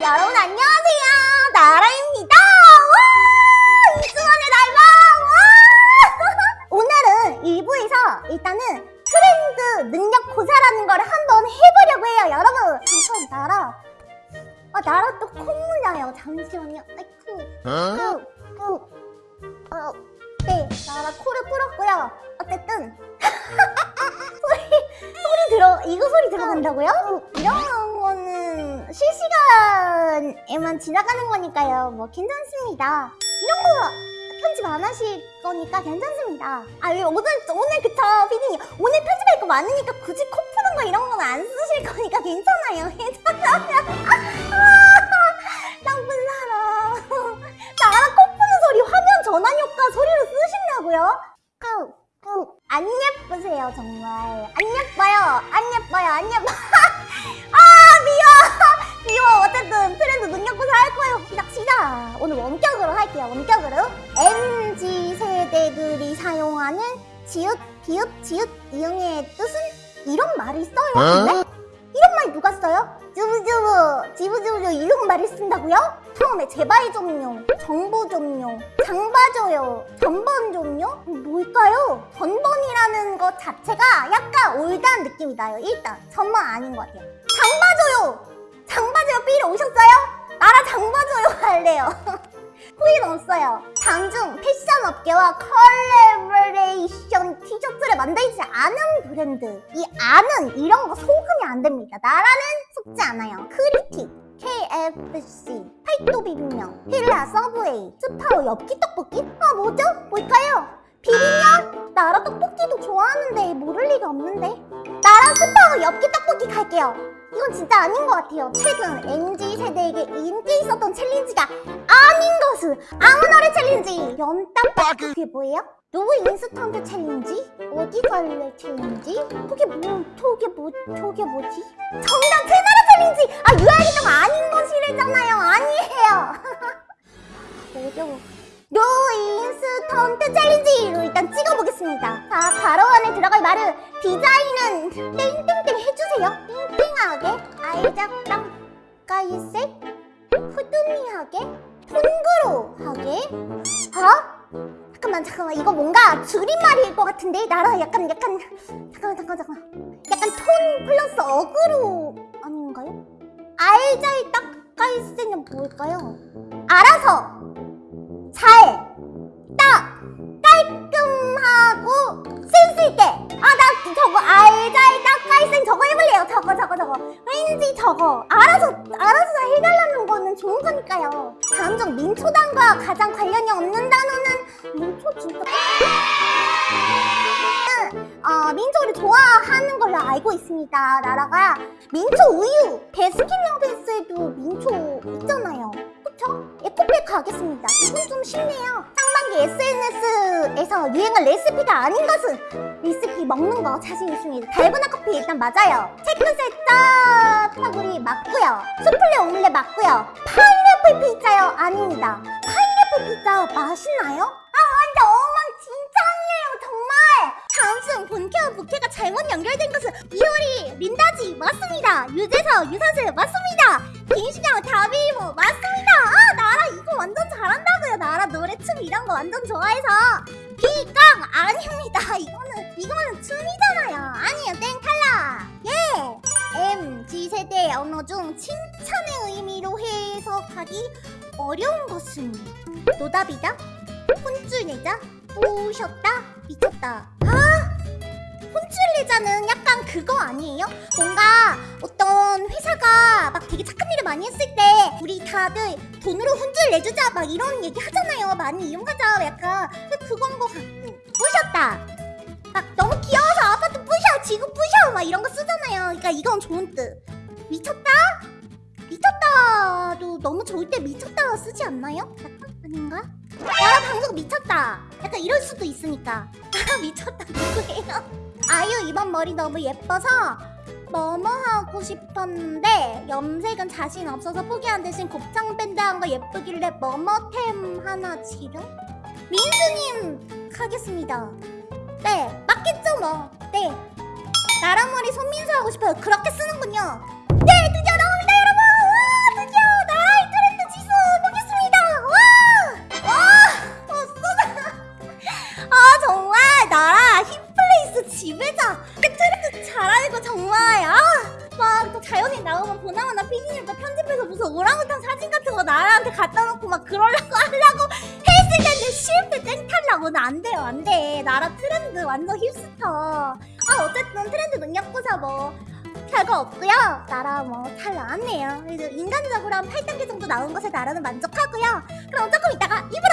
여러분 안녕하세요. 나라입니다. 와 이승원의 날방 와. 오늘은 1부에서 일단은 트렌드 능력 고사라는 걸 한번 해보려고 해요 여러분. 잠깐 나라 아 나라 또 콧물 나요. 잠시만요. 아이쿠 꾹, 꾹. 어, 네 나라 코를 풀었고요. 어쨌든. 소리 소리 들어 이거 소리 들어간다고요? 이런 실시간에만 지나가는 거니까요. 뭐 괜찮습니다. 이런 거 편집 안 하실 거니까 괜찮습니다. 아, 왜 오늘 오늘 그쵸, 피디님 오늘 편집할 거 많으니까 굳이 코 푸는 거 이런 건 안 쓰실 거니까 괜찮아요. 괜찮아요. 나쁜 사람. 나랑 코 푸는 소리 화면 전환 효과 소리로 쓰신다고요? 꾹, 꾹. 안 예쁘세요, 정말. 안 예뻐요. 안 예뻐요. 안 예뻐. 아. 어쨌든 트렌드 능력고사 할 거예요. 시작, 시작. 오늘 원격으로 할게요. 원격으로. MZ 세대들이 사용하는 지읒, 비읍, 지읒, 이응의 뜻은 이런 말을 써요. 근데? 이런 말 누가 써요? 주부주부, 지부주부 이런 말을 쓴다고요? 처음에 제발 좀요, 정보 좀요, 장 봐줘요, 전번 좀요? 뭘까요? 전번이라는 것 자체가 약간 올드한 느낌이 나요. 일단 전번 아닌 것 같아요. 장 봐줘요, 할래요. 후일 없어요. 장중 패션 업계와 컬래버레이션 티셔츠를 만들지 않은 브랜드. 이 안은 이런 거 속으면 안 됩니다. 나라는 속지 않아요. 크리틱, KFC, 팔도 비빔면, 힐라 서브웨이, 스파오 엽기 떡볶이? 아 뭐죠? 뭘까요? 비빔면? 나라 떡볶이도 좋아하는데 모를 리가 없는데. 나라 스파오 엽기 떡볶이 갈게요. 이건 진짜 아닌 것 같아요. 최근 MZ 세대에게 인기 있었던 챌린지가 아닌 것은 아무 노래 챌린지. 연땀 그게 뭐예요? 누구 인스턴트 챌린지? 어디 갈래 챌린지? 그게 뭐? 저게 뭐? 저게 뭐지? 정답 새나라 챌린지. 디자인은 땡땡땡 해주세요. 땡땡하게, 알작당, 까이색, 푸드미하게, 통그로하게. 어? 잠깐만, 잠깐만. 이거 뭔가 줄임말일 것 같은데? 나라 약간, 약간, 잠깐만, 잠깐만, 잠깐만. 약간 톤 플러스 어그로 아닌가요? 알잘딱 까이색은 뭘까요? 알아서! 왠지 저거. 알아서, 알아서 해달라는 거는 좋은 거니까요. 다음 중 민초단과 가장 관련이 없는 단어는 민초 진짜. 어, 민초를 좋아하는 걸로 알고 있습니다. 나라가 민초 우유, 베스킨라빈스에도 민초 있잖아요. 그쵸? 에코백 가겠습니다. 이건 좀 쉽네요. 상반기 SNS 에서 유행한 레시피가 아닌 것은 레시피 먹는 거 자신 있습니다. 달고나 커피 일단 맞아요. 채끝살 짜파구리 맞고요. 수플레 오믈렛 맞고요. 파인애플 피자요? 아닙니다. 파인애플 피자 맛있나요? 아 완전 엉망진창이에요 정말! 다음 중 본캐와 부캐가 잘못 연결된 것은 이효리, 린다지 맞습니다. 유재석, 유사슬 맞습니다. 빈신양, 다비모 맞습니다. 아 나라 이거 완전 잘한다고요. 나라 노래 춤 이런 거 완전 좋아해서 비깡 아닙니다. 이거는 이거는 춤이잖아요. 아니요 땡 탈락. 예. MZ 세대 언어 중 칭찬의 의미로 해석하기 어려운 것은 노답이다, 혼쭐 내자, 오셨다, 미쳤다. 아 혼쭐 내자는 약간 그거 아니에요? 뭔가 어떤 회사가 막 되게 착한 일을 많이 했을 때 우리 다들 돈으로 혼쭐 내주자 막 이런 얘기 하잖아요. 많이 이용하자 약간 그건 거 같고 부셨다. 막 너무 귀여워서 아파트 부셔 지구 부셔 막 이런 거 쓰잖아요. 그러니까 이건 좋은 뜻. 미쳤다? 미쳤다도 너무 좋을 때 미쳤다 쓰지 않나요? 약간 아닌가? 야 방송 미쳤다. 약간 이럴 수도 있으니까. 아 미쳤다 누구예요? 아유 이번 머리 너무 예뻐서 뭐뭐 하고 싶었는데 염색은 자신 없어서 포기한 대신 곱창 밴드 한 거 예쁘길래 뭐뭐템 하나 지름? 민수님 하겠습니다. 네 맞겠죠 뭐. 네. 나랑 머리 손민수 하고 싶어요. 그렇게 쓰는군요. 보나마나 피디님과 편집해서 무슨 오랑우탄 사진 같은 거 나라한테 갖다 놓고 막 그러려고 하려고 했을 텐데 실패 땡탈락 오늘 안 돼요 안 돼. 나라 트렌드 완전 힙스터. 아 어쨌든 트렌드 능력고사 뭐 별거 없고요. 나라 뭐 잘 나왔네요. 인간적으로 한 8단계 정도 나온 것에 나라는 만족하고요. 그럼 조금 이따가 오겠습니다.